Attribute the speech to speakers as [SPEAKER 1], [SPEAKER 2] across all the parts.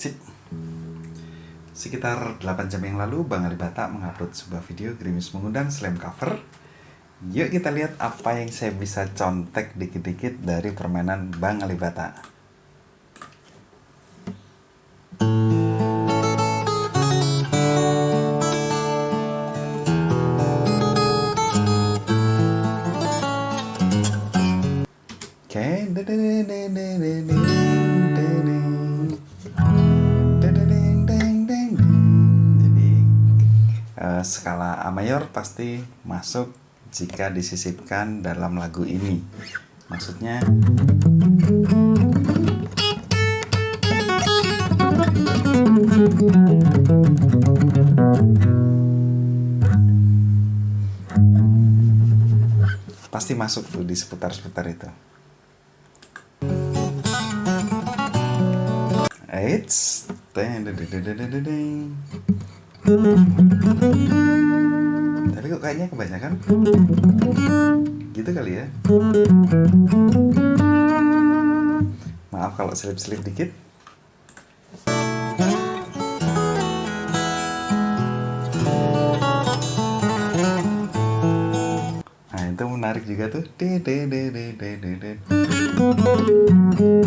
[SPEAKER 1] Sip. Sekitar 8 jam yang lalu, Bang Alibata mengupload sebuah video Grimis mengundang slam cover. Yuk kita lihat apa yang saya bisa contek dikit-dikit dari permainan Bang Alibata. Oke, jadi uh, skala A mayor pasti masuk jika disisipkan dalam lagu ini. Maksudnya pasti masuk tuh di seputar-seputar itu. Eits. Tapi kok kayaknya kebanyakan gitu kali ya. Maaf kalau selip-selip dikit. Nah, itu menarik juga tuh. Asik.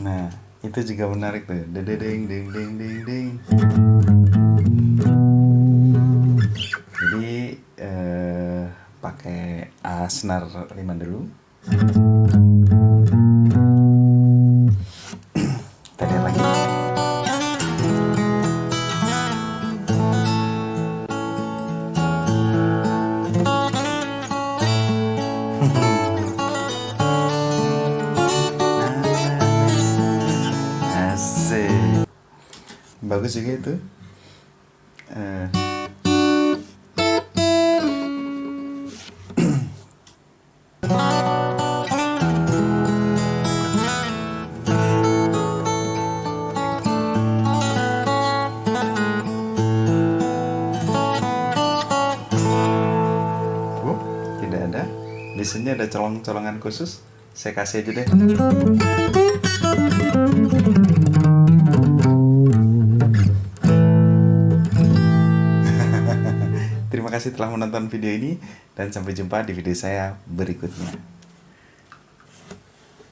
[SPEAKER 1] Nah, itu juga menarik tuh. Dedeng ding ding ding ding. Jadi eh, pakai A senar 5 dulu. Bagus juga itu. Eh, Oh, tidak ada. Di sini ada colong-colongan khusus. Saya kasih aja deh. Kasih telah menonton video ini dan sampai jumpa di video saya berikutnya.